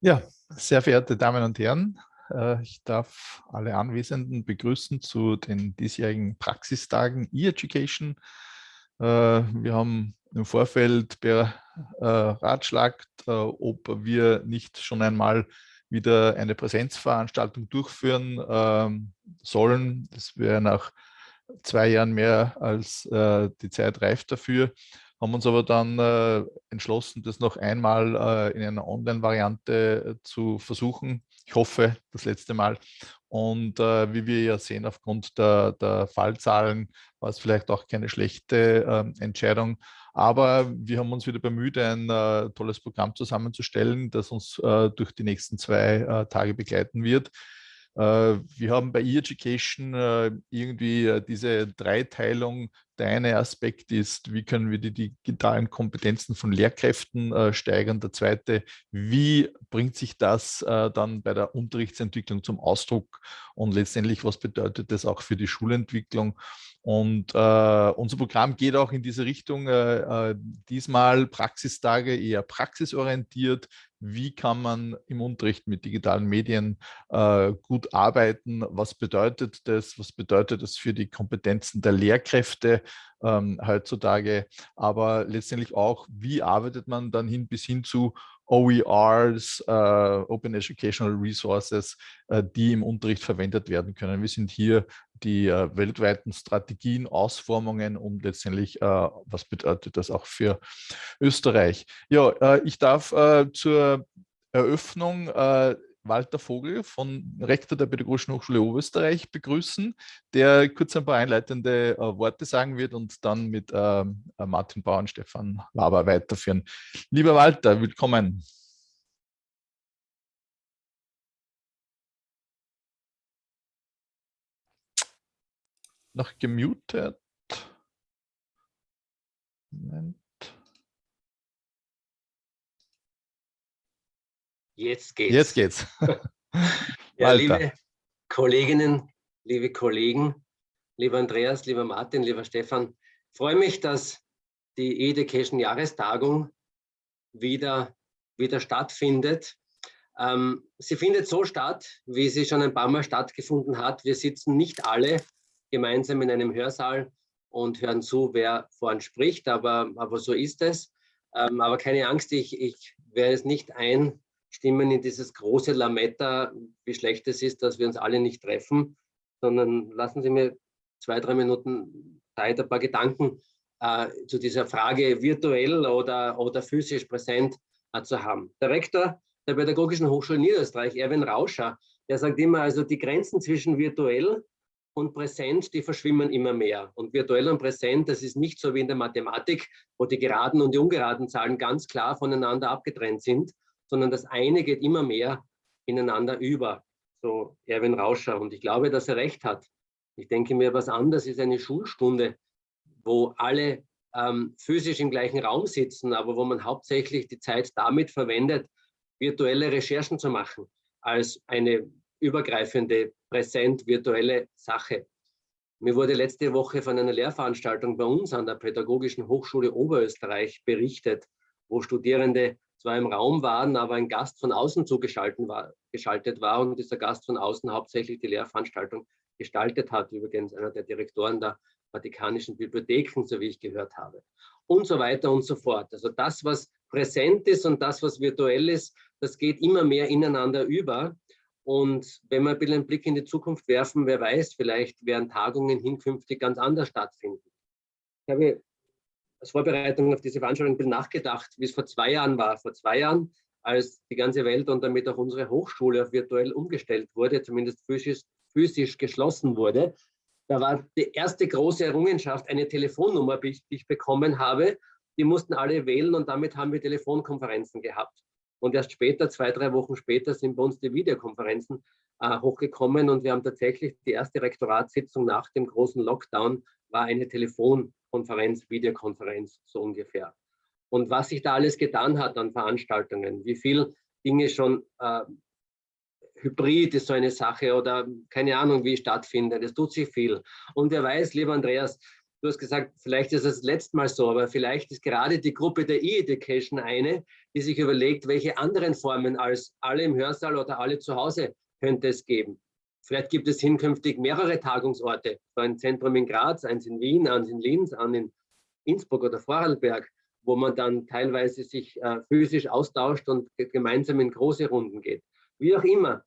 Ja, sehr verehrte Damen und Herren, äh, ich darf alle Anwesenden begrüßen zu den diesjährigen Praxistagen E-Education. Äh, wir haben im Vorfeld beratschlagt, äh, ob wir nicht schon einmal wieder eine Präsenzveranstaltung durchführen ähm, sollen. Das wäre nach zwei Jahren mehr als die Zeit reift dafür haben uns aber dann äh, entschlossen, das noch einmal äh, in einer Online-Variante äh, zu versuchen. Ich hoffe, das letzte Mal. Und äh, wie wir ja sehen, aufgrund der, der, Fallzahlen war es vielleicht auch keine schlechte ähm, Entscheidung. Aber wir haben uns wieder bemüht, ein äh, tolles Programm zusammenzustellen, das uns äh, durch die nächsten zwei Tage begleiten wird. Äh, wir haben bei E-Education äh, irgendwie äh, diese Dreiteilung. Der eine Aspekt ist, wie können wir die digitalen Kompetenzen von Lehrkräften steigern. Der zweite, wie bringt sich das dann bei der Unterrichtsentwicklung zum Ausdruck und letztendlich, was bedeutet das auch für die Schulentwicklung. Und äh, unser Programm geht auch in diese Richtung, äh, diesmal Praxistage eher praxisorientiert, wie kann man im Unterricht mit digitalen Medien äh, gut arbeiten, was bedeutet das, was bedeutet das für die Kompetenzen der Lehrkräfte ähm, heutzutage, aber letztendlich auch, wie arbeitet man dann hin bis hin zu OERs, äh, Open Educational Resources, äh, die im Unterricht verwendet werden können. Wir sind hier die äh, weltweiten Strategien, Ausformungen und letztendlich, äh, was bedeutet das auch für Österreich. Ja, äh, ich darf äh, zur Eröffnung Walter Vogel von Rektor der Pädagogischen Hochschule Oberösterreich begrüßen, der kurz ein paar einleitende äh, Worte sagen wird und dann mit ähm, äh, Martin Bauer und Stefan Laber weiterführen. Lieber Walter, willkommen. Noch gemutet. Moment. Jetzt geht's. Jetzt geht's. ja, liebe Kolleginnen, liebe Kollegen, lieber Andreas, lieber Martin, lieber Stefan, freue mich, dass die Education Jahrestagung wieder, wieder stattfindet. Ähm, sie findet so statt, wie sie schon ein paar Mal stattgefunden hat. Wir sitzen nicht alle gemeinsam in einem Hörsaal und hören zu, wer vorn spricht, aber, aber so ist es. Ähm, aber keine Angst, ich, ich werde es nicht ein stimmen in dieses große Lametta, wie schlecht es ist, dass wir uns alle nicht treffen, sondern lassen Sie mir zwei, drei Minuten Zeit, ein paar Gedanken äh, zu dieser Frage virtuell oder, oder physisch präsent äh, zu haben. Der Rektor der Pädagogischen Hochschule Niederösterreich, Erwin Rauscher, der sagt immer, also die Grenzen zwischen virtuell und präsent, die verschwimmen immer mehr. Und virtuell und präsent, das ist nicht so wie in der Mathematik, wo die geraden und die ungeraden Zahlen ganz klar voneinander abgetrennt sind, sondern das eine geht immer mehr ineinander über, so Erwin Rauscher. Und ich glaube, dass er recht hat. Ich denke mir, was anderes ist eine Schulstunde, wo alle ähm, physisch im gleichen Raum sitzen, aber wo man hauptsächlich die Zeit damit verwendet, virtuelle Recherchen zu machen, als eine übergreifende, präsent virtuelle Sache. Mir wurde letzte Woche von einer Lehrveranstaltung bei uns an der Pädagogischen Hochschule Oberösterreich berichtet, wo Studierende zwar im Raum waren, aber ein Gast von außen zugeschaltet war, geschaltet war und dieser Gast von außen hauptsächlich die Lehrveranstaltung gestaltet hat, übrigens einer der Direktoren der Vatikanischen Bibliotheken, so wie ich gehört habe. Und so weiter und so fort. Also das, was präsent ist und das, was virtuell ist, das geht immer mehr ineinander über. Und wenn wir ein bisschen einen Blick in die Zukunft werfen, wer weiß, vielleicht werden Tagungen hinkünftig ganz anders stattfinden. Ich habe als Vorbereitung auf diese Veranstaltung ein bisschen nachgedacht, wie es vor zwei Jahren war. Vor zwei Jahren, als die ganze Welt und damit auch unsere Hochschule auf virtuell umgestellt wurde, zumindest physisch, physisch geschlossen wurde, da war die erste große Errungenschaft eine Telefonnummer, die ich bekommen habe. Die mussten alle wählen und damit haben wir Telefonkonferenzen gehabt. Und erst später, zwei, drei Wochen später, sind bei uns die Videokonferenzen äh, hochgekommen und wir haben tatsächlich die erste Rektoratssitzung nach dem großen Lockdown war eine Telefonkonferenz, Videokonferenz, so ungefähr. Und was sich da alles getan hat an Veranstaltungen, wie viel Dinge schon äh, Hybrid ist so eine Sache oder keine Ahnung, wie stattfindet. Es tut sich viel. Und wer weiß, lieber Andreas, Du hast gesagt, vielleicht ist es das letzte Mal so, aber vielleicht ist gerade die Gruppe der E-Education eine, die sich überlegt, welche anderen Formen als alle im Hörsaal oder alle zu Hause könnte es geben. Vielleicht gibt es hinkünftig mehrere Tagungsorte, so ein Zentrum in Graz, eins in Wien, eins in Linz, eins in Innsbruck oder Vorarlberg, wo man dann teilweise sich äh, physisch austauscht und gemeinsam in große Runden geht. Wie auch immer,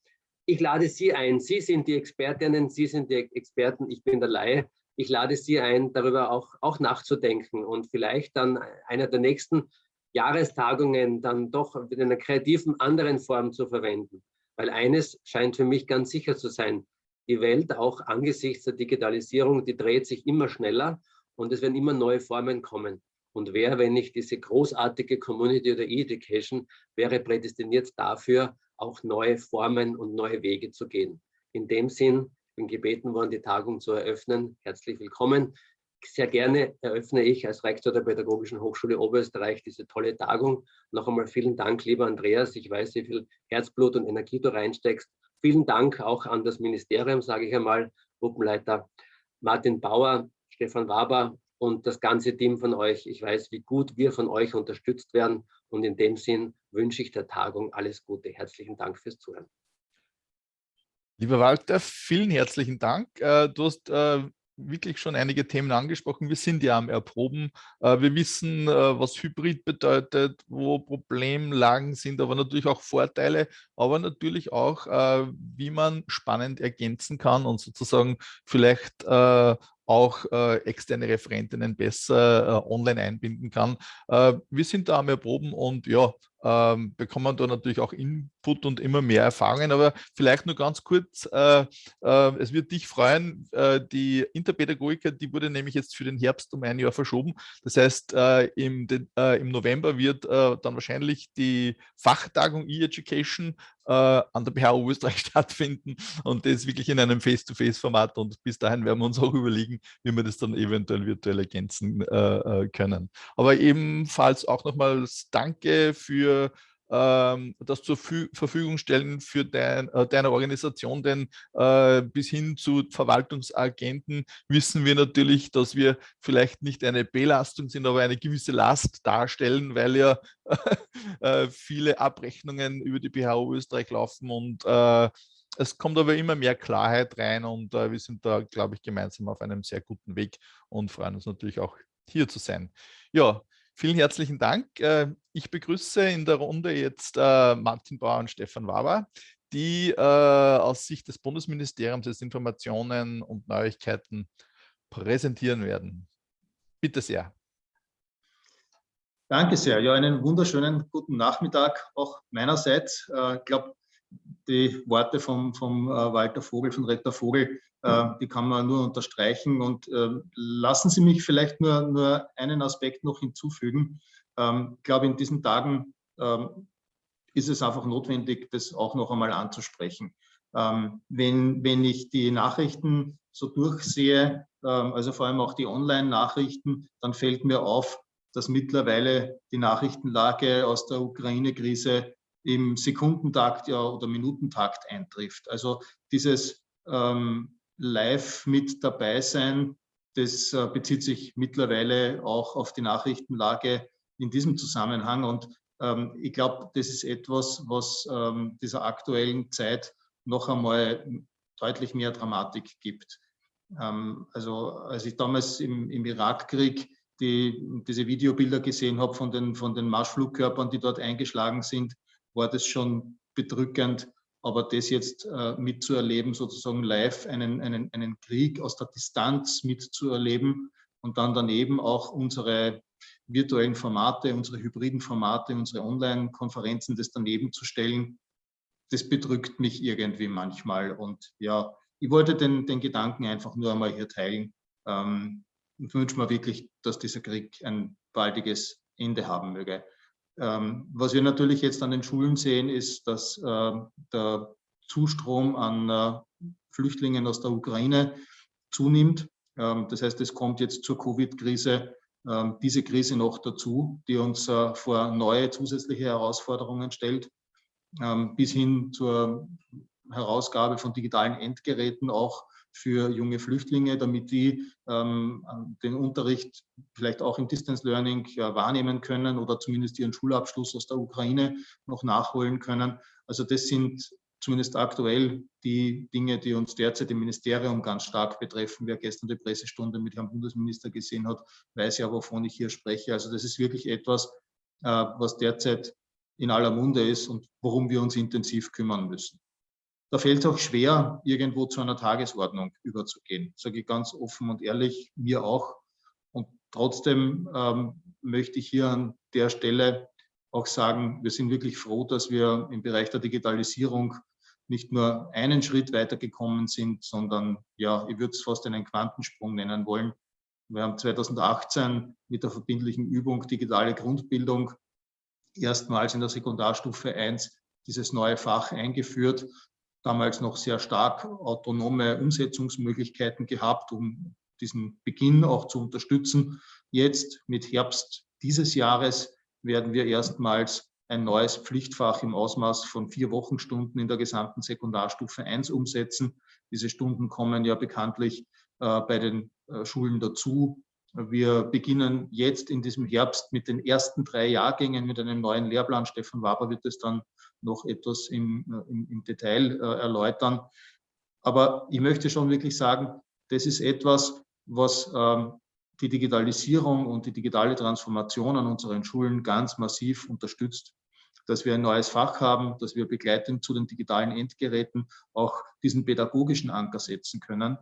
ich lade Sie ein. Sie sind die Expertinnen, Sie sind die Experten, ich bin der Laie ich lade Sie ein, darüber auch, auch nachzudenken und vielleicht dann einer der nächsten Jahrestagungen dann doch in einer kreativen anderen Form zu verwenden. Weil eines scheint für mich ganz sicher zu sein, die Welt auch angesichts der Digitalisierung, die dreht sich immer schneller und es werden immer neue Formen kommen. Und wer, wenn nicht diese großartige Community oder E-Education, wäre prädestiniert dafür, auch neue Formen und neue Wege zu gehen. In dem Sinn bin gebeten worden, die Tagung zu eröffnen. Herzlich willkommen. Sehr gerne eröffne ich als Rektor der Pädagogischen Hochschule Oberösterreich diese tolle Tagung. Noch einmal vielen Dank, lieber Andreas. Ich weiß, wie viel Herzblut und Energie du reinsteckst. Vielen Dank auch an das Ministerium, sage ich einmal, Gruppenleiter Martin Bauer, Stefan Waber und das ganze Team von euch. Ich weiß, wie gut wir von euch unterstützt werden. Und in dem Sinn wünsche ich der Tagung alles Gute. Herzlichen Dank fürs Zuhören. Lieber Walter, vielen herzlichen Dank. Äh, du hast äh, wirklich schon einige Themen angesprochen. Wir sind ja am Erproben. Äh, wir wissen, was Hybrid bedeutet, wo Problemlagen sind, aber natürlich auch Vorteile, aber natürlich auch, wie man spannend ergänzen kann und sozusagen vielleicht auch externe Referentinnen besser online einbinden kann. wir sind da am Erproben und ja, ähm, bekommt man da natürlich auch Input und immer mehr Erfahrungen. Aber vielleicht nur ganz kurz, äh, äh, es wird dich freuen, äh, die Interpädagogiker, die wurde nämlich jetzt für den Herbst um ein Jahr verschoben. Das heißt, äh, im, äh, im, November wird äh, dann wahrscheinlich die Fachtagung E-Education an der BHU Österreich stattfinden und das wirklich in einem Face-to-Face-Format und bis dahin werden wir uns auch überlegen, wie wir das dann eventuell virtuell ergänzen können. Aber ebenfalls auch nochmals Danke für ähm, das zur Verfügung stellen für dein, äh, deine Organisation, denn äh, bis hin zu Verwaltungsagenten wissen wir natürlich, dass wir vielleicht nicht eine Belastung sind, aber eine gewisse Last darstellen, weil ja äh, viele Abrechnungen über die BHO Österreich laufen und es kommt aber immer mehr Klarheit rein und wir sind da, glaube ich, gemeinsam auf einem sehr guten Weg und freuen uns natürlich auch hier zu sein. Ja, Vielen herzlichen Dank. Äh, ich begrüße in der Runde jetzt äh, Martin Bauer und Stefan Waber, die äh, aus Sicht des Bundesministeriums des Informationen und Neuigkeiten präsentieren werden. Bitte sehr. Danke sehr. Ja, einen wunderschönen guten Nachmittag auch meinerseits. Ich glaube, die Worte vom, vom Walter Vogel, von Rektor Vogel, die kann man nur unterstreichen. Und ähm, lassen Sie mich vielleicht nur, nur einen Aspekt noch hinzufügen. Ähm, ich glaube, in diesen Tagen ähm, ist es einfach notwendig, das auch noch einmal anzusprechen. wenn, wenn ich die Nachrichten so durchsehe, also vor allem auch die Online-Nachrichten, dann fällt mir auf, dass mittlerweile die Nachrichtenlage aus der Ukraine-Krise im Sekundentakt ja, oder Minutentakt eintrifft. Also dieses ähm, live mit dabei sein. Das äh, bezieht sich mittlerweile auch auf die Nachrichtenlage in diesem Zusammenhang. Und ähm, ich glaube, das ist etwas, was ähm, dieser aktuellen Zeit noch einmal deutlich mehr Dramatik gibt. Ähm, also als ich damals im, im Irakkrieg die, diese Videobilder gesehen habe von den, von den Marschflugkörpern, die dort eingeschlagen sind, war das schon bedrückend, aber das jetzt äh, mitzuerleben, sozusagen live einen, einen, einen Krieg aus der Distanz mitzuerleben und dann daneben auch unsere virtuellen Formate, unsere hybriden Formate, unsere Online-Konferenzen, das daneben zu stellen, das bedrückt mich irgendwie manchmal. Und ja, ich wollte den, den Gedanken einfach nur einmal hier teilen ähm, und wünsche mir wirklich, dass dieser Krieg ein baldiges Ende haben möge. Ähm, was wir natürlich jetzt an den Schulen sehen, ist, dass äh, der Zustrom an äh, Flüchtlingen aus der Ukraine zunimmt. Ähm, das heißt, es kommt jetzt zur Covid-Krise ähm, diese Krise noch dazu, die uns äh, vor neue zusätzliche Herausforderungen stellt, bis hin zur Herausgabe von digitalen Endgeräten auch für junge Flüchtlinge, damit die ähm, den Unterricht vielleicht auch im Distance Learning ja, wahrnehmen können oder zumindest ihren Schulabschluss aus der Ukraine noch nachholen können. Also das sind zumindest aktuell die Dinge, die uns derzeit im Ministerium ganz stark betreffen. Wer gestern die Pressestunde mit Herrn Bundesminister gesehen hat, weiß ja, wovon ich hier spreche. Also das ist wirklich etwas, äh, was derzeit in aller Munde ist und worum wir uns intensiv kümmern müssen. Da fällt es auch schwer, irgendwo zu einer Tagesordnung überzugehen, sage ich ganz offen und ehrlich, mir auch. Und trotzdem ähm, möchte ich hier an der Stelle auch sagen, wir sind wirklich froh, dass wir im Bereich der Digitalisierung nicht nur einen Schritt weitergekommen sind, sondern ja, ich würde es fast einen Quantensprung nennen wollen. Wir haben 2018 mit der verbindlichen Übung digitale Grundbildung erstmals in der Sekundarstufe 1 dieses neue Fach eingeführt, damals noch sehr stark autonome Umsetzungsmöglichkeiten gehabt, um diesen Beginn auch zu unterstützen. Jetzt mit Herbst dieses Jahres werden wir erstmals ein neues Pflichtfach im Ausmaß von vier Wochenstunden in der gesamten Sekundarstufe 1 umsetzen. Diese Stunden kommen ja bekanntlich äh, bei den äh, Schulen dazu. Wir beginnen jetzt in diesem Herbst mit den ersten drei Jahrgängen mit einem neuen Lehrplan. Stefan Waber wird es dann noch etwas im, äh, im, im Detail äh, erläutern. Aber ich möchte schon wirklich sagen, das ist etwas, was ähm, die Digitalisierung und die digitale Transformation an unseren Schulen ganz massiv unterstützt dass wir ein neues Fach haben, dass wir begleitend zu den digitalen Endgeräten auch diesen pädagogischen Anker setzen können,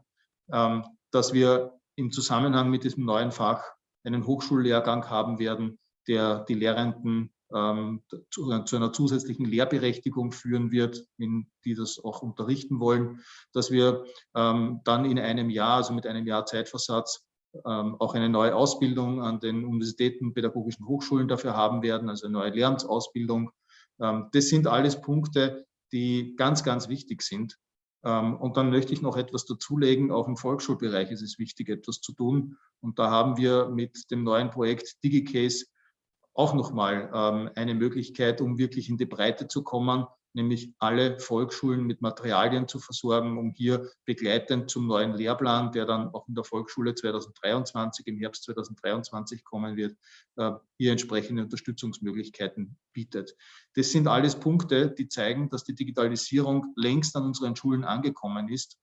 ähm, dass wir im Zusammenhang mit diesem neuen Fach einen Hochschullehrgang haben werden, der die Lehrenden ähm, zu, einer zusätzlichen Lehrberechtigung führen wird, in die das auch unterrichten wollen, dass wir ähm, dann in einem Jahr, also mit einem Jahr Zeitversatz, auch eine neue Ausbildung an den Universitäten, pädagogischen Hochschulen dafür haben werden, also eine neue Lehramtsausbildung. das sind alles Punkte, die ganz, ganz wichtig sind ähm, und dann möchte ich noch etwas dazulegen. Auch im Volksschulbereich ist es wichtig, etwas zu tun. Und da haben wir mit dem neuen Projekt DigiCase auch nochmal ähm, eine Möglichkeit, um wirklich in die Breite zu kommen, nämlich alle Volksschulen mit Materialien zu versorgen, um hier begleitend zum neuen Lehrplan, der dann auch in der Volksschule 2023, im Herbst 2023 kommen wird, äh, hier entsprechende Unterstützungsmöglichkeiten bietet. Das sind alles Punkte, die zeigen, dass die Digitalisierung längst an unseren Schulen angekommen ist,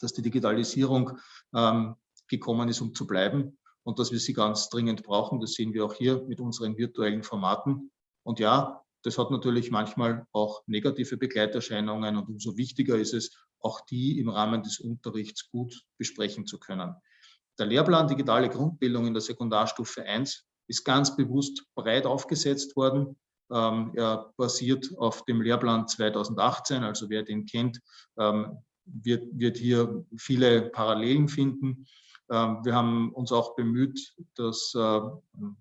dass die Digitalisierung ähm, gekommen ist, um zu bleiben und dass wir sie ganz dringend brauchen. Das sehen wir auch hier mit unseren virtuellen Formaten. Und ja, das hat natürlich manchmal auch negative Begleiterscheinungen und umso wichtiger ist es, auch die im Rahmen des Unterrichts gut besprechen zu können. Der Lehrplan Digitale Grundbildung in der Sekundarstufe 1 ist ganz bewusst breit aufgesetzt worden. Ähm, er basiert auf dem Lehrplan 2018, also wer den kennt, ähm, wird, wird hier viele Parallelen finden. Ähm, wir haben uns auch bemüht, das äh,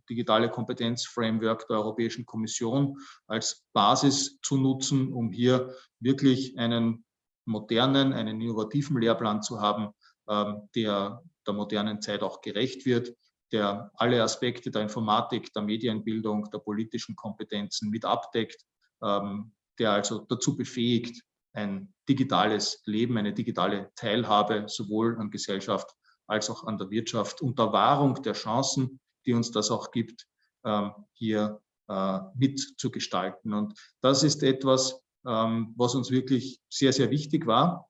digitale Kompetenzframework der Europäischen Kommission als Basis zu nutzen, um hier wirklich einen modernen, einen innovativen Lehrplan zu haben, ähm, der der modernen Zeit auch gerecht wird, der alle Aspekte der Informatik, der Medienbildung, der politischen Kompetenzen mit abdeckt, ähm, der also dazu befähigt, ein digitales Leben, eine digitale Teilhabe sowohl an Gesellschaft als auch an der Wirtschaft unter Wahrung der Chancen, die uns das auch gibt, ähm, hier äh, mitzugestalten. Und das ist etwas, ähm, was uns wirklich sehr, sehr wichtig war,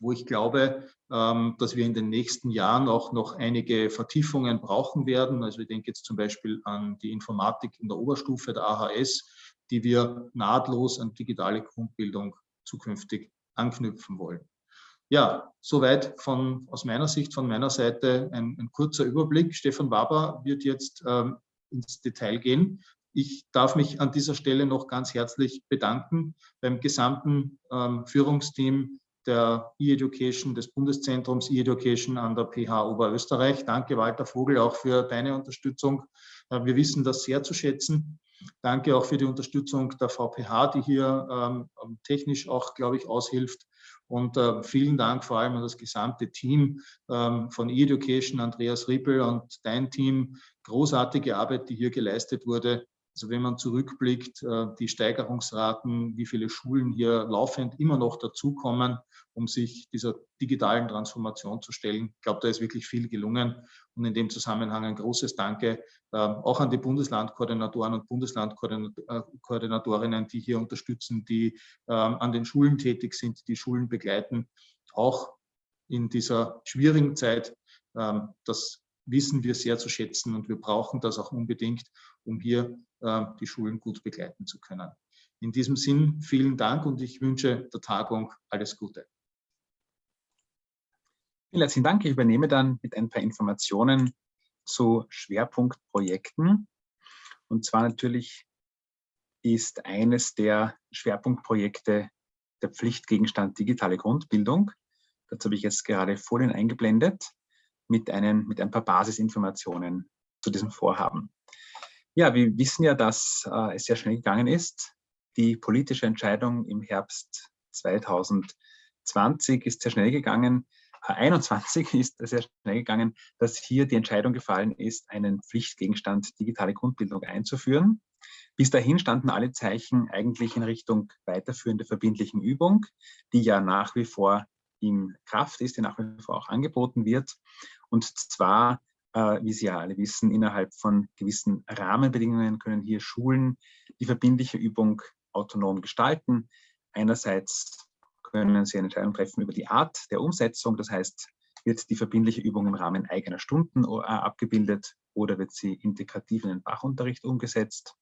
wo ich glaube, ähm, dass wir in den nächsten Jahren auch noch einige Vertiefungen brauchen werden. Also ich denke jetzt zum Beispiel an die Informatik in der Oberstufe der AHS, die wir nahtlos an digitale Grundbildung zukünftig anknüpfen wollen. Ja, soweit von, aus meiner Sicht, von meiner Seite ein, ein kurzer Überblick. Stefan Waber wird jetzt ähm, ins Detail gehen. Ich darf mich an dieser Stelle noch ganz herzlich bedanken beim gesamten ähm, Führungsteam der E-Education, des Bundeszentrums E-Education an der PH Oberösterreich. Danke, Walter Vogel, auch für deine Unterstützung. Äh, wir wissen das sehr zu schätzen. Danke auch für die Unterstützung der VPH, die hier ähm, technisch auch, glaube ich, aushilft. Und äh, vielen Dank vor allem an das gesamte Team ähm, von E-Education, Andreas Rippel und dein Team. Großartige Arbeit, die hier geleistet wurde. Also wenn man zurückblickt, äh, die Steigerungsraten, wie viele Schulen hier laufend immer noch dazukommen, um sich dieser digitalen Transformation zu stellen. Ich glaube, da ist wirklich viel gelungen. Und in dem Zusammenhang ein großes Danke ähm, auch an die Bundeslandkoordinatoren und Bundeslandkoordinatorinnen, die hier unterstützen, die ähm, an den Schulen tätig sind, die Schulen begleiten, auch in dieser schwierigen Zeit. Ähm, das wissen wir sehr zu schätzen und wir brauchen das auch unbedingt, um hier äh, die Schulen gut begleiten zu können. In diesem Sinn vielen Dank und ich wünsche der Tagung alles Gute. Vielen herzlichen Dank. Ich übernehme dann mit ein paar Informationen zu Schwerpunktprojekten. Und zwar natürlich ist eines der Schwerpunktprojekte der Pflichtgegenstand digitale Grundbildung. Dazu habe ich jetzt gerade Folien eingeblendet mit, einen, mit ein paar Basisinformationen zu diesem Vorhaben. Ja, wir wissen ja, dass äh, es sehr schnell gegangen ist. Die politische Entscheidung im Herbst 2020 ist sehr schnell gegangen. Äh, 21 ist sehr schnell gegangen, dass hier die Entscheidung gefallen ist, einen Pflichtgegenstand digitale Grundbildung einzuführen. Bis dahin standen alle Zeichen eigentlich in Richtung weiterführende verbindlichen Übung, die ja nach wie vor in Kraft ist, die nach wie vor auch angeboten wird. Und zwar, äh, wie Sie ja alle wissen, innerhalb von gewissen Rahmenbedingungen können hier Schulen die verbindliche Übung autonom gestalten. Einerseits können Sie eine Entscheidung treffen über die Art der Umsetzung, das heißt, wird die verbindliche Übung im Rahmen eigener Stunden äh, abgebildet oder wird sie integrativ in den Fachunterricht umgesetzt?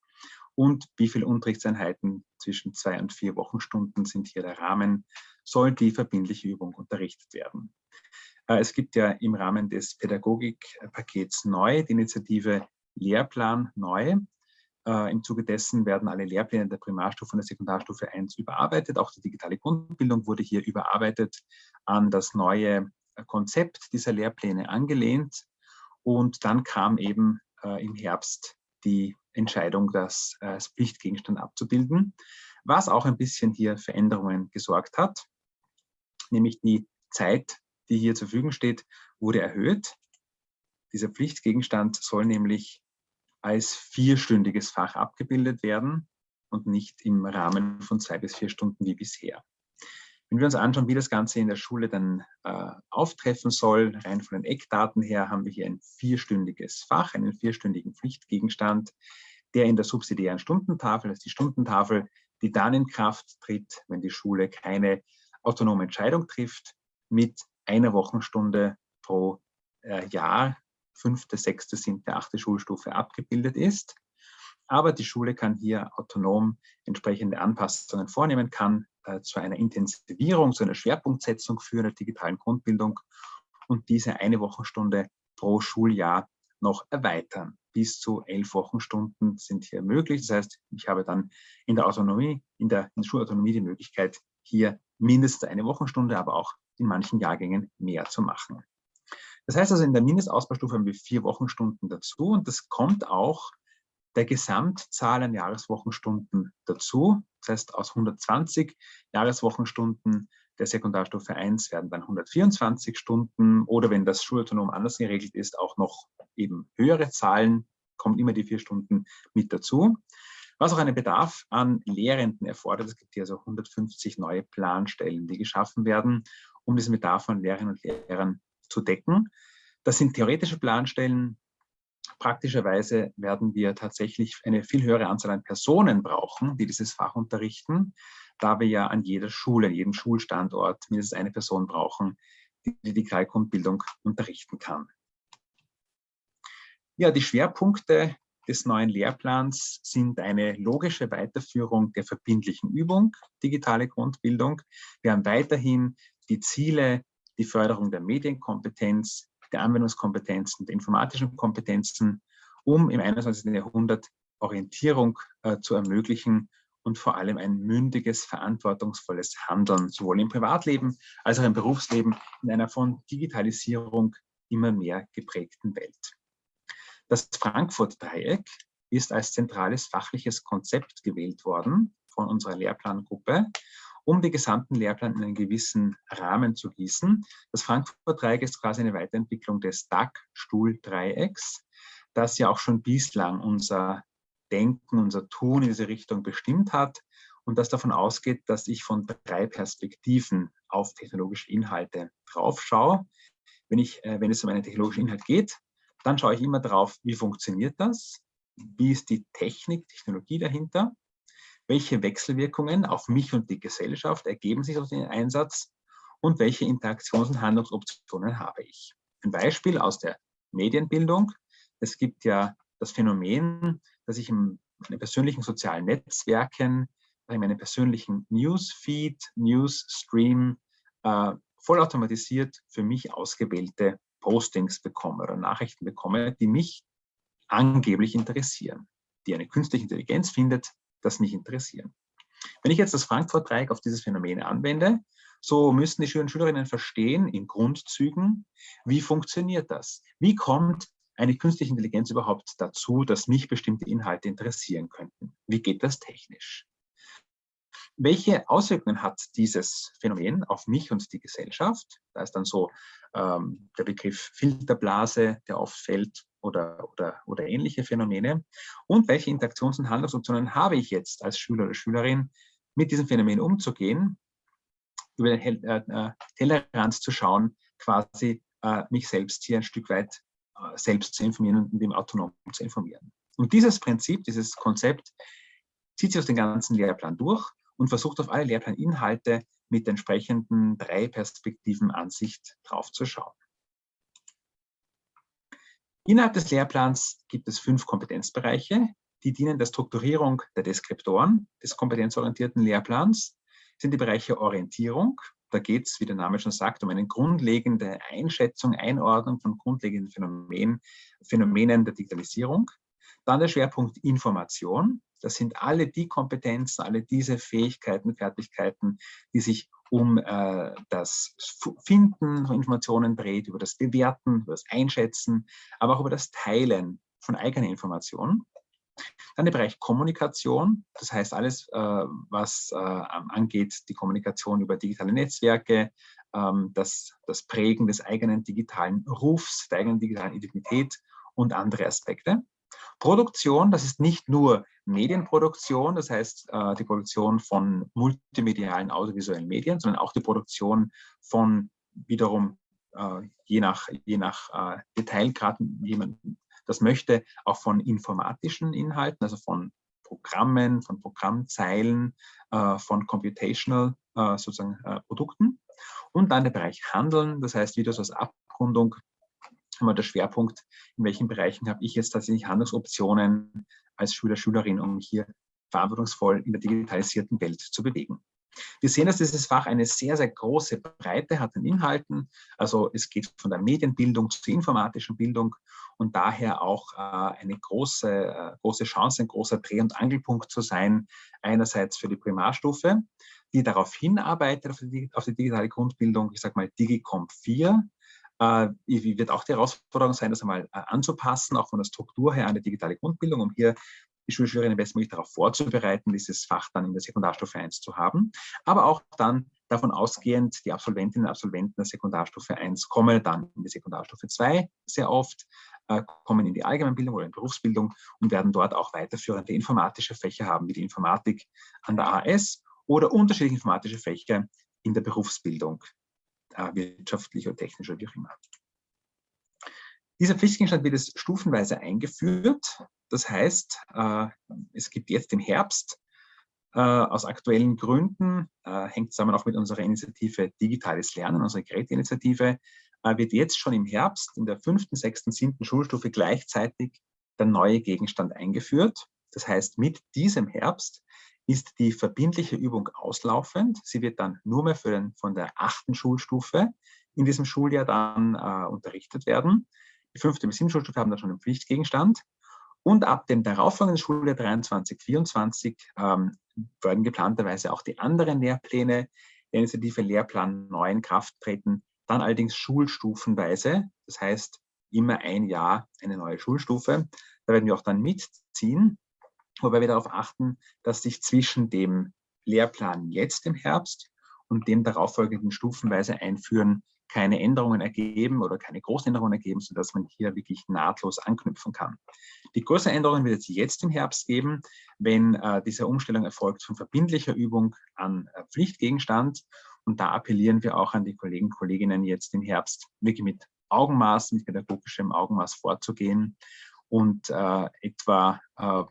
Und wie viele Unterrichtseinheiten zwischen zwei und vier Wochenstunden sind hier der Rahmen, soll die verbindliche Übung unterrichtet werden? Äh, es gibt ja im Rahmen des Pädagogikpakets neu die Initiative Lehrplan neu. Äh, Im Zuge dessen werden alle Lehrpläne der Primarstufe und der Sekundarstufe 1 überarbeitet. Auch die digitale Grundbildung wurde hier überarbeitet an das neue äh, Konzept dieser Lehrpläne angelehnt. Und dann kam eben im Herbst die Entscheidung, das als Pflichtgegenstand abzubilden, was auch ein bisschen hier Veränderungen gesorgt hat, nämlich die Zeit die hier zur Verfügung steht, wurde erhöht. Dieser Pflichtgegenstand soll nämlich als vierstündiges Fach abgebildet werden und nicht im Rahmen von zwei bis vier Stunden wie bisher. Wenn wir uns anschauen, wie das Ganze in der Schule dann äh, auftreffen soll, rein von den Eckdaten her, haben wir hier ein vierstündiges Fach, einen vierstündigen Pflichtgegenstand, der in der subsidiären Stundentafel, das ist die Stundentafel, die dann in Kraft tritt, wenn die Schule keine autonome Entscheidung trifft, mit einer Wochenstunde pro äh, Jahr, fünfte, sechste, siebte, achte Schulstufe abgebildet ist. Aber die Schule kann hier autonom entsprechende Anpassungen vornehmen, kann äh, zu einer Intensivierung, zu einer Schwerpunktsetzung für eine digitalen Grundbildung und diese eine Wochenstunde pro Schuljahr noch erweitern. Bis zu elf Wochenstunden sind hier möglich. Das heißt, ich habe dann in der Autonomie, in der, in der Schulautonomie die Möglichkeit, hier mindestens eine Wochenstunde, aber auch in manchen Jahrgängen mehr zu machen. Das heißt also, in der Mindestausbaustufe haben wir vier Wochenstunden dazu und das kommt auch der Gesamtzahl an Jahreswochenstunden dazu. Das heißt, aus 120 Jahreswochenstunden der Sekundarstufe 1 werden dann 124 Stunden oder wenn das schulautonom anders geregelt ist, auch noch eben höhere Zahlen, kommt immer die vier Stunden mit dazu. Was auch einen Bedarf an Lehrenden erfordert. Es gibt hier also 150 neue Planstellen, die geschaffen werden um diesen Bedarf von Lehrerinnen und Lehrern zu decken. Das sind theoretische Planstellen. Praktischerweise werden wir tatsächlich eine viel höhere Anzahl an Personen brauchen, die dieses Fach unterrichten, da wir ja an jeder Schule, an jedem Schulstandort mindestens eine Person brauchen, die die Digitalgrundbildung unterrichten kann. Ja, die Schwerpunkte des neuen Lehrplans sind eine logische Weiterführung der verbindlichen Übung, digitale Grundbildung. Wir haben weiterhin die Ziele, die Förderung der Medienkompetenz, der Anwendungskompetenzen, der informatischen Kompetenzen, um im 21. Jahrhundert Orientierung äh, zu ermöglichen und vor allem ein mündiges, verantwortungsvolles Handeln, sowohl im Privatleben als auch im Berufsleben in einer von Digitalisierung immer mehr geprägten Welt. Das Frankfurt-Dreieck ist als zentrales fachliches Konzept gewählt worden von unserer Lehrplangruppe um den gesamten Lehrplan in einen gewissen Rahmen zu gießen. Das Frankfurt-Dreieck ist quasi eine Weiterentwicklung des DAG-Stuhl-Dreiecks, das ja auch schon bislang unser Denken, unser Tun in diese Richtung bestimmt hat und das davon ausgeht, dass ich von drei Perspektiven auf technologische Inhalte drauf schaue. Wenn, ich, äh, wenn es um einen technologischen Inhalt geht, dann schaue ich immer drauf, wie funktioniert das, wie ist die Technik, Technologie dahinter, welche Wechselwirkungen auf mich und die Gesellschaft ergeben sich aus dem Einsatz und welche Interaktions- und Handlungsoptionen habe ich. Ein Beispiel aus der Medienbildung. Es gibt ja das Phänomen, dass ich in meinen persönlichen sozialen Netzwerken, in meinem persönlichen Newsfeed, Newsstream äh, vollautomatisiert für mich ausgewählte Postings bekomme oder Nachrichten bekomme, die mich angeblich interessieren, die eine künstliche Intelligenz findet, das mich interessieren. Wenn ich jetzt das Frankfurt-Dreieck auf dieses Phänomen anwende, so müssen die Schüler und Schülerinnen verstehen in Grundzügen, wie funktioniert das? Wie kommt eine künstliche Intelligenz überhaupt dazu, dass mich bestimmte Inhalte interessieren könnten? Wie geht das technisch? Welche Auswirkungen hat dieses Phänomen auf mich und die Gesellschaft? Da ist dann so ähm, der Begriff Filterblase, der oft fällt, oder, oder, oder ähnliche Phänomene. Und welche Interaktions- und Handlungsoptionen habe ich jetzt als Schüler oder Schülerin, mit diesem Phänomen umzugehen, über den äh, äh, Tellerrand zu schauen, quasi äh, mich selbst hier ein Stück weit äh, selbst zu informieren und dem autonom zu informieren. Und dieses Prinzip, dieses Konzept zieht sich aus dem ganzen Lehrplan durch und versucht auf alle Lehrplaninhalte mit entsprechenden drei Perspektiven Ansicht drauf zu schauen. Innerhalb des Lehrplans gibt es fünf Kompetenzbereiche, die dienen der Strukturierung der Deskriptoren des kompetenzorientierten Lehrplans. Sind die Bereiche Orientierung, da geht es, wie der Name schon sagt, um eine grundlegende Einschätzung, Einordnung von grundlegenden Phänomenen, Phänomenen der Digitalisierung. Dann der Schwerpunkt Information. Das sind alle die Kompetenzen, alle diese Fähigkeiten, Fertigkeiten, die sich um äh, das Finden von Informationen dreht, über das Bewerten, über das Einschätzen, aber auch über das Teilen von eigenen Informationen. Dann der Bereich Kommunikation, das heißt alles, äh, was äh, angeht, die Kommunikation über digitale Netzwerke, ähm, das, das Prägen des eigenen digitalen Rufs, der eigenen digitalen Identität und andere Aspekte. Produktion, das ist nicht nur Medienproduktion, das heißt äh, die Produktion von multimedialen audiovisuellen Medien, sondern auch die Produktion von wiederum äh, je nach, je nach äh, Detailgrad, jemand das möchte, auch von informatischen Inhalten, also von Programmen, von Programmzeilen, von computational sozusagen Produkten. Und dann der Bereich Handeln, das heißt wieder so als Abrundung immer der Schwerpunkt, in welchen Bereichen habe ich jetzt tatsächlich Handlungsoptionen als Schüler, Schülerin, um hier verantwortungsvoll in der digitalisierten Welt zu bewegen. Wir sehen, dass dieses Fach eine sehr, sehr große Breite hat an Inhalten. Also es geht von der Medienbildung zur informatischen Bildung und daher auch äh, eine große, äh, große Chance, ein großer Dreh- und Angelpunkt zu sein, einerseits für die Primarstufe, die darauf hinarbeitet, auf die, auf die digitale Grundbildung, ich sage mal Digicomp 4, äh, wird auch die Herausforderung sein, das einmal äh, anzupassen, auch von der Struktur her an die digitale Grundbildung, um hier die Schulschülerinnen bestmöglich darauf vorzubereiten, dieses Fach dann in der Sekundarstufe 1 zu haben. Aber auch dann davon ausgehend, die Absolventinnen und Absolventen der Sekundarstufe 1 kommen dann in die Sekundarstufe 2 sehr oft, äh, kommen in die Allgemeinbildung oder in Berufsbildung und werden dort auch weiterführende informatische Fächer haben, wie die Informatik an der AS oder unterschiedliche informatische Fächer in der Berufsbildung äh, wirtschaftlich oder technisch oder wie auch immer. Dieser Pflichtgegenstand wird jetzt stufenweise eingeführt. Das heißt, äh, es gibt jetzt im Herbst äh, aus aktuellen Gründen, äh, hängt zusammen auch mit unserer Initiative Digitales Lernen, unserer Geräteinitiative, wird jetzt schon im Herbst in der fünften, sechsten, siebten Schulstufe gleichzeitig der neue Gegenstand eingeführt. Das heißt, mit diesem Herbst ist die verbindliche Übung auslaufend. Sie wird dann nur mehr für den, von der achten Schulstufe in diesem Schuljahr dann äh, unterrichtet werden. Die fünfte bis siebte Schulstufe haben dann schon einen Pflichtgegenstand. Und ab dem darauffolgenden Schuljahr 23, 24 ähm, werden geplanterweise auch die anderen Lehrpläne der Initiative Lehrplan 9 in Kraft treten, dann allerdings schulstufenweise. Das heißt, immer ein Jahr eine neue Schulstufe. Da werden wir auch dann mitziehen wobei wir darauf achten, dass sich zwischen dem Lehrplan jetzt im Herbst und dem darauffolgenden stufenweise Einführen keine Änderungen ergeben oder keine Großänderungen ergeben, sodass man hier wirklich nahtlos anknüpfen kann. Die größeren Änderungen wird es jetzt im Herbst geben, wenn äh, diese Umstellung erfolgt von verbindlicher Übung an äh, Pflichtgegenstand. Und da appellieren wir auch an die Kollegen und Kolleginnen jetzt im Herbst wirklich mit Augenmaß, mit pädagogischem Augenmaß vorzugehen und äh, etwa äh,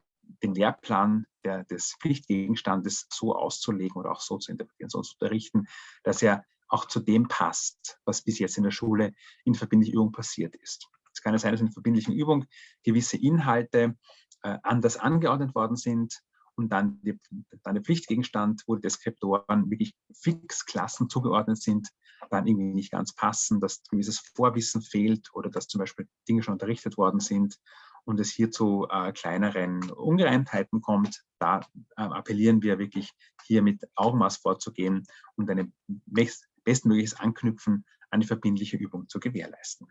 den Lehrplan der, des Pflichtgegenstandes so auszulegen oder auch so zu interpretieren, so zu unterrichten, dass er auch zu dem passt, was bis jetzt in der Schule in verbindlicher Übung passiert ist. Es kann ja sein, dass in verbindlichen Übung gewisse Inhalte äh, anders angeordnet worden sind und dann, die, dann der Pflichtgegenstand, wo die Deskriptoren wirklich fix Klassen zugeordnet sind, dann irgendwie nicht ganz passen, dass gewisses Vorwissen fehlt oder dass zum Beispiel Dinge schon unterrichtet worden sind und es hier zu äh, kleineren Ungereimtheiten kommt, da äh, appellieren wir wirklich hier mit Augenmaß vorzugehen und ein bestmögliches Anknüpfen an die verbindliche Übung zu gewährleisten.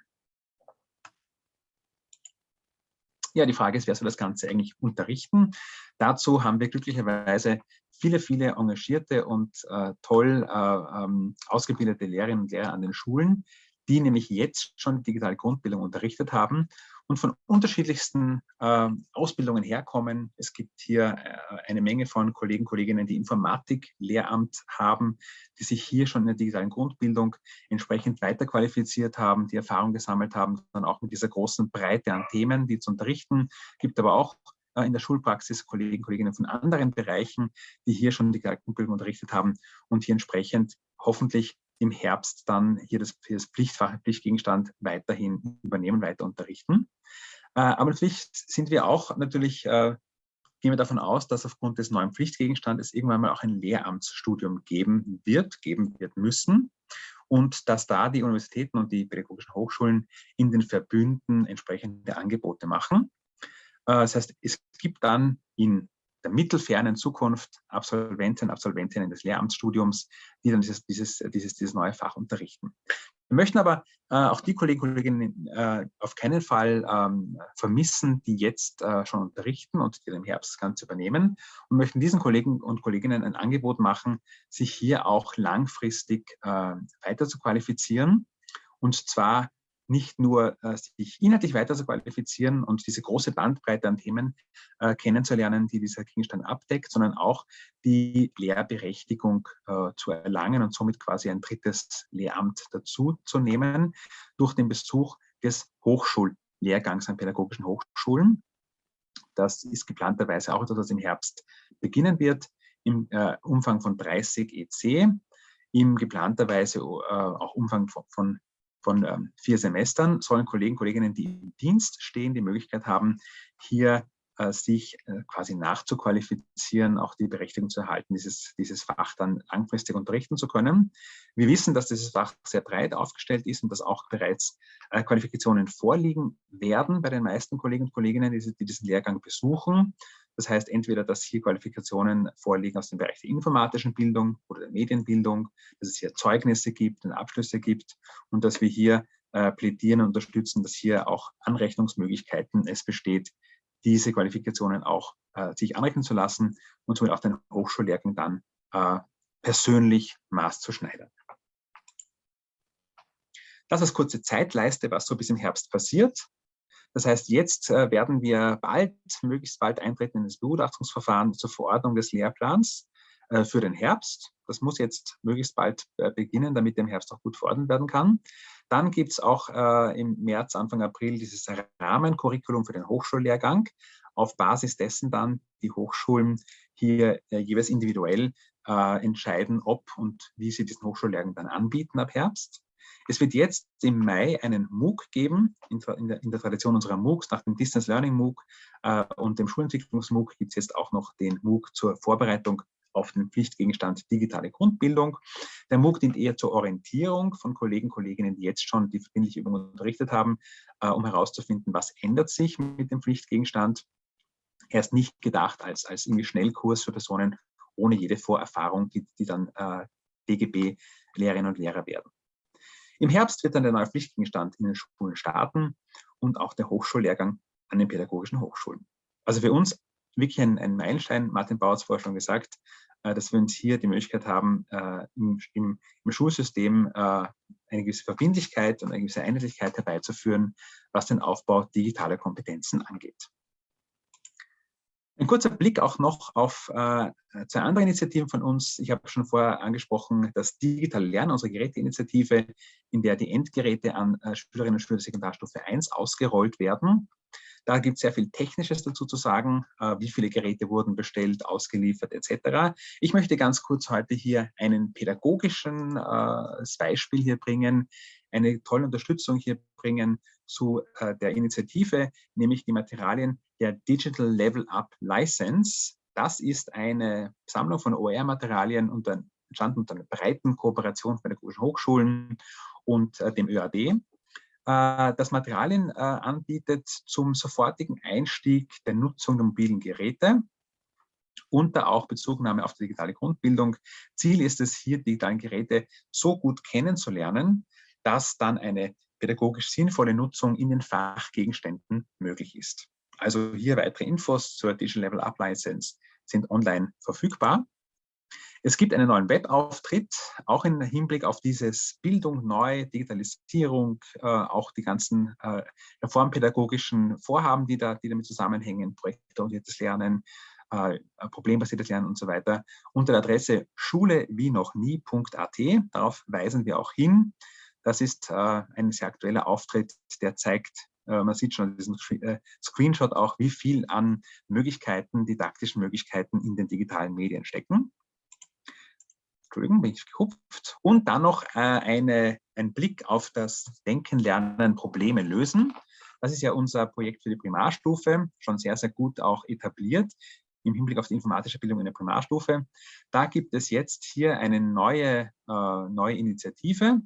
Ja, die Frage ist, wer soll das Ganze eigentlich unterrichten? Dazu haben wir glücklicherweise viele, viele engagierte und äh, toll äh, ähm, ausgebildete Lehrerinnen und Lehrer an den Schulen, die nämlich jetzt schon digitale Grundbildung unterrichtet haben und von unterschiedlichsten äh, Ausbildungen herkommen. Es gibt hier äh, eine Menge von Kollegen Kolleginnen, die Informatik-Lehramt haben, die sich hier schon in der digitalen Grundbildung entsprechend weiterqualifiziert haben, die Erfahrung gesammelt haben, dann auch mit dieser großen Breite an Themen, die zu unterrichten. Es gibt aber auch äh, in der Schulpraxis Kollegen und Kolleginnen von anderen Bereichen, die hier schon die Grundbildung unterrichtet haben und hier entsprechend hoffentlich im Herbst dann hier das, das Pflichtfach, Pflichtgegenstand weiterhin übernehmen, weiter unterrichten. Äh, aber natürlich sind wir auch natürlich, äh, gehen wir davon aus, dass aufgrund des neuen Pflichtgegenstandes irgendwann mal auch ein Lehramtsstudium geben wird, geben wird müssen und dass da die Universitäten und die pädagogischen Hochschulen in den Verbünden entsprechende Angebote machen. Äh, das heißt, es gibt dann in der mittelfernen Zukunft Absolventen, Absolventinnen des Lehramtsstudiums, die dann dieses, dieses, dieses, dieses neue Fach unterrichten. Wir möchten aber äh, auch die Kolleginnen und Kollegen äh, auf keinen Fall ähm, vermissen, die jetzt äh, schon unterrichten und die im Herbst das Ganze übernehmen und möchten diesen Kollegen und Kolleginnen ein Angebot machen, sich hier auch langfristig äh, weiter zu qualifizieren und zwar nicht nur äh, sich inhaltlich weiter zu qualifizieren und diese große Bandbreite an Themen äh, kennenzulernen, die dieser Gegenstand abdeckt, sondern auch die Lehrberechtigung äh, zu erlangen und somit quasi ein drittes Lehramt dazu zu nehmen durch den Besuch des Hochschullehrgangs an pädagogischen Hochschulen. Das ist geplanterweise auch etwas, was im Herbst beginnen wird, im äh, Umfang von 30 EC, im geplanterweise äh, auch Umfang von, von von ähm, vier Semestern sollen Kollegen Kolleginnen, die im Dienst stehen, die Möglichkeit haben, hier äh, sich äh, quasi nachzuqualifizieren, auch die Berechtigung zu erhalten, dieses, dieses Fach dann langfristig unterrichten zu können. Wir wissen, dass dieses Fach sehr breit aufgestellt ist und dass auch bereits äh, Qualifikationen vorliegen werden bei den meisten Kollegen und Kolleginnen, die, die diesen Lehrgang besuchen. Das heißt entweder, dass hier Qualifikationen vorliegen aus dem Bereich der informatischen Bildung oder der Medienbildung, dass es hier Zeugnisse gibt und Abschlüsse gibt und dass wir hier äh, plädieren und unterstützen, dass hier auch Anrechnungsmöglichkeiten es besteht, diese Qualifikationen auch äh, sich anrechnen zu lassen und somit auch den Hochschullehrgang dann äh, persönlich maßzuschneidern. Das ist kurze Zeitleiste, was so bis im Herbst passiert. Das heißt, jetzt äh, werden wir bald, möglichst bald eintreten in das Begutachtungsverfahren zur Verordnung des Lehrplans äh, für den Herbst. Das muss jetzt möglichst bald äh, beginnen, damit im Herbst auch gut verordnet werden kann. Dann gibt es auch im März, Anfang April dieses Rahmencurriculum für den Hochschullehrgang. Auf Basis dessen dann die Hochschulen hier jeweils individuell entscheiden, ob und wie sie diesen Hochschullehrgang dann anbieten ab Herbst. Es wird jetzt im Mai einen MOOC geben, in, der, in der Tradition unserer MOOCs, nach dem Distance Learning MOOC äh, und dem Schulentwicklungs-MOOC gibt es jetzt auch noch den MOOC zur Vorbereitung auf den Pflichtgegenstand digitale Grundbildung. Der MOOC dient eher zur Orientierung von Kollegen und Kolleginnen, die jetzt schon die verbindliche Übung unterrichtet haben, äh, um herauszufinden, was ändert sich mit dem Pflichtgegenstand. Er ist nicht gedacht als, als irgendwie Schnellkurs für Personen ohne jede Vorerfahrung, die, die dann äh, DGB-Lehrerinnen und Lehrer werden. Im Herbst wird dann der neue Pflichtgegenstand in den Schulen starten und auch der Hochschullehrgang an den pädagogischen Hochschulen. Also für uns wirklich ein, ein Meilenstein, Martin Bauer hat es vorher schon gesagt, äh, dass wir uns hier die Möglichkeit haben, äh, im, im, im, Schulsystem äh, eine gewisse Verbindlichkeit und eine gewisse Einheitlichkeit herbeizuführen, was den Aufbau digitaler Kompetenzen angeht. Ein kurzer Blick auch noch auf äh, zwei andere Initiativen von uns. Ich habe schon vorher angesprochen, das Digitale Lernen, unsere Geräteinitiative, in der die Endgeräte an äh, Schülerinnen und Schüler der Sekundarstufe 1 ausgerollt werden. Da gibt es sehr viel Technisches dazu zu sagen, äh, wie viele Geräte wurden bestellt, ausgeliefert etc. Ich möchte ganz kurz heute hier einen pädagogischen äh, Beispiel hier bringen, eine tolle Unterstützung hier bringen zu äh, der Initiative, nämlich die Materialien der Digital Level Up License. Das ist eine Sammlung von OER-Materialien entstanden unter einer breiten Kooperation von pädagogischen Hochschulen und äh, dem ÖAD, äh, das Materialien äh, anbietet zum sofortigen Einstieg der Nutzung der mobilen Geräte da auch Bezugnahme auf die digitale Grundbildung. Ziel ist es hier, die digitalen Geräte so gut kennenzulernen, dass dann eine pädagogisch sinnvolle Nutzung in den Fachgegenständen möglich ist. Also hier weitere Infos zur Digital Level Up License sind online verfügbar. Es gibt einen neuen Webauftritt, auch im Hinblick auf dieses Bildung neu, Digitalisierung, äh, auch die ganzen äh, reformpädagogischen Vorhaben, die, da, die damit zusammenhängen, projektorientiertes Lernen, äh, problembasiertes Lernen und so weiter, unter der Adresse schule wie noch nie.at. Darauf weisen wir auch hin. Das ist äh, ein sehr aktueller Auftritt, der zeigt, äh, man sieht schon diesen äh, Screenshot auch, wie viel an Möglichkeiten, didaktischen Möglichkeiten in den digitalen Medien stecken. Entschuldigung, bin ich gehupft. Und dann noch eine, ein Blick auf das Denken, Lernen, Probleme lösen. Das ist ja unser Projekt für die Primarstufe, schon sehr, sehr gut auch etabliert im Hinblick auf die informatische Bildung in der Primarstufe. Da gibt es jetzt hier eine neue, äh, neue Initiative,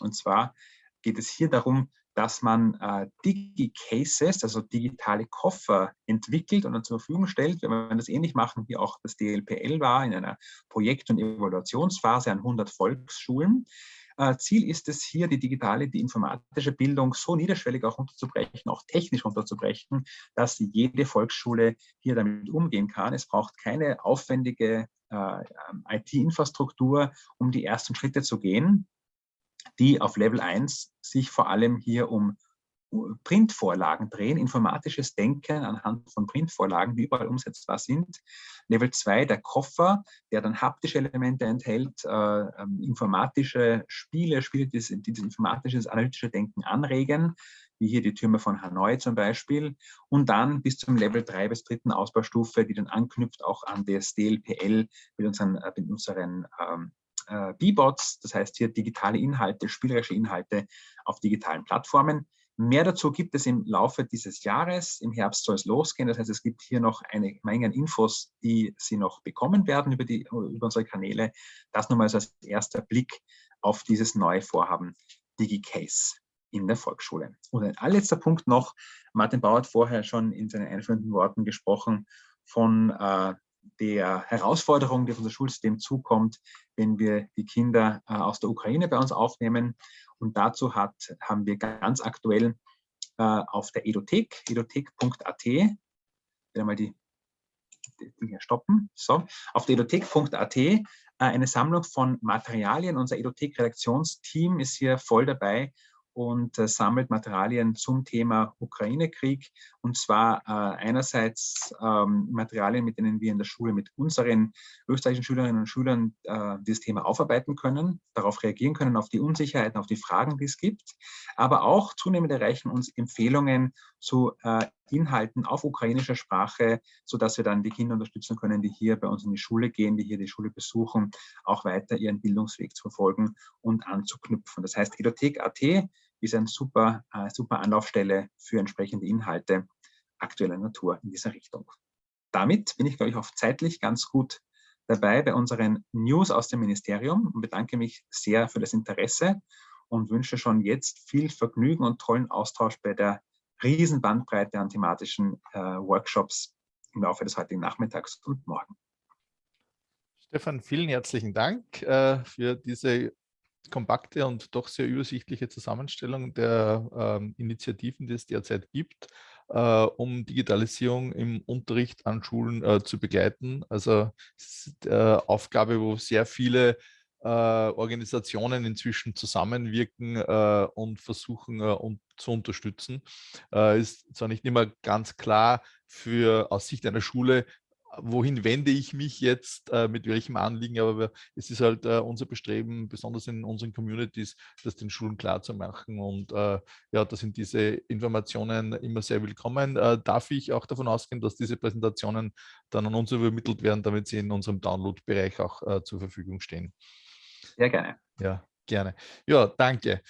und zwar geht es hier darum, dass man äh, Digi-Cases, also digitale Koffer, entwickelt und dann zur Verfügung stellt. Wir werden das ähnlich machen, wie auch das DLPL war, in einer Projekt- und Evaluationsphase an 100 Volksschulen. Äh, Ziel ist es hier, die digitale, die informatische Bildung so niederschwellig auch unterzubrechen, auch technisch unterzubrechen, dass jede Volksschule hier damit umgehen kann. Es braucht keine aufwendige äh, ähm, IT-Infrastruktur, um die ersten Schritte zu gehen die auf Level 1 sich vor allem hier um Printvorlagen drehen, informatisches Denken anhand von Printvorlagen, die überall umsetzbar sind. Level 2, der Koffer, der dann haptische Elemente enthält, äh, ähm, informatische Spiele, Spiele, die, die das informatische, analytische Denken anregen, wie hier die Türme von Hanoi zum Beispiel. Und dann bis zum Level 3 bis dritten Ausbaustufe, die dann anknüpft auch an das DLPL mit unseren, äh, mit unseren ähm, äh, B-Bots, das heißt hier digitale Inhalte, spielerische Inhalte auf digitalen Plattformen. Mehr dazu gibt es im Laufe dieses Jahres. Im Herbst soll es losgehen. Das heißt, es gibt hier noch eine Menge an Infos, die Sie noch bekommen werden über, die, über unsere Kanäle. Das nochmal als erster Blick auf dieses neue Vorhaben DigiCase in der Volksschule. Und ein allerletzter Punkt noch. Martin Bauer hat vorher schon in seinen einführenden Worten gesprochen von äh, der Herausforderung, die auf unser Schulsystem zukommt, wenn wir die Kinder äh, aus der Ukraine bei uns aufnehmen. Und dazu hat, haben wir ganz aktuell äh, auf der Edothek, edothek.at, wieder mal die, die Dinge stoppen, so, auf der edothek.at äh, eine Sammlung von Materialien. Unser Edothek-Redaktionsteam ist hier voll dabei und äh, sammelt Materialien zum Thema Ukraine-Krieg. Und zwar äh, einerseits ähm, Materialien, mit denen wir in der Schule mit unseren österreichischen Schülerinnen und Schülern äh, dieses Thema aufarbeiten können, darauf reagieren können, auf die Unsicherheiten, auf die Fragen, die es gibt. Aber auch zunehmend erreichen uns Empfehlungen zu äh, Inhalten auf ukrainischer Sprache, sodass wir dann die Kinder unterstützen können, die hier bei uns in die Schule gehen, die hier die Schule besuchen, auch weiter ihren Bildungsweg zu verfolgen und anzuknüpfen. Das heißt, Edothek.at ist eine super, äh, super Anlaufstelle für entsprechende Inhalte aktueller Natur in dieser Richtung. Damit bin ich, glaube ich, auch zeitlich ganz gut dabei bei unseren News aus dem Ministerium und bedanke mich sehr für das Interesse und wünsche schon jetzt viel Vergnügen und tollen Austausch bei der riesen Bandbreite an thematischen äh, Workshops im Laufe des heutigen Nachmittags und morgen. Stefan, vielen herzlichen Dank äh, für diese kompakte und doch sehr übersichtliche Zusammenstellung der ähm, Initiativen, die es derzeit gibt, äh, um Digitalisierung im Unterricht an Schulen äh, zu begleiten. Also es ist eine Aufgabe, wo sehr viele äh, Organisationen inzwischen zusammenwirken äh, und versuchen äh, und zu unterstützen. Äh, ist zwar nicht immer ganz klar für aus Sicht einer Schule, wohin wende ich mich jetzt, äh, mit welchem Anliegen, aber wir, es ist halt äh, unser Bestreben, besonders in unseren Communities, das den Schulen klar zu machen und äh, ja, da sind diese Informationen immer sehr willkommen. Äh, darf ich auch davon ausgehen, dass diese Präsentationen dann an uns übermittelt werden, damit sie in unserem Download-Bereich auch äh, zur Verfügung stehen? Sehr gerne. Ja, gerne. Ja, danke.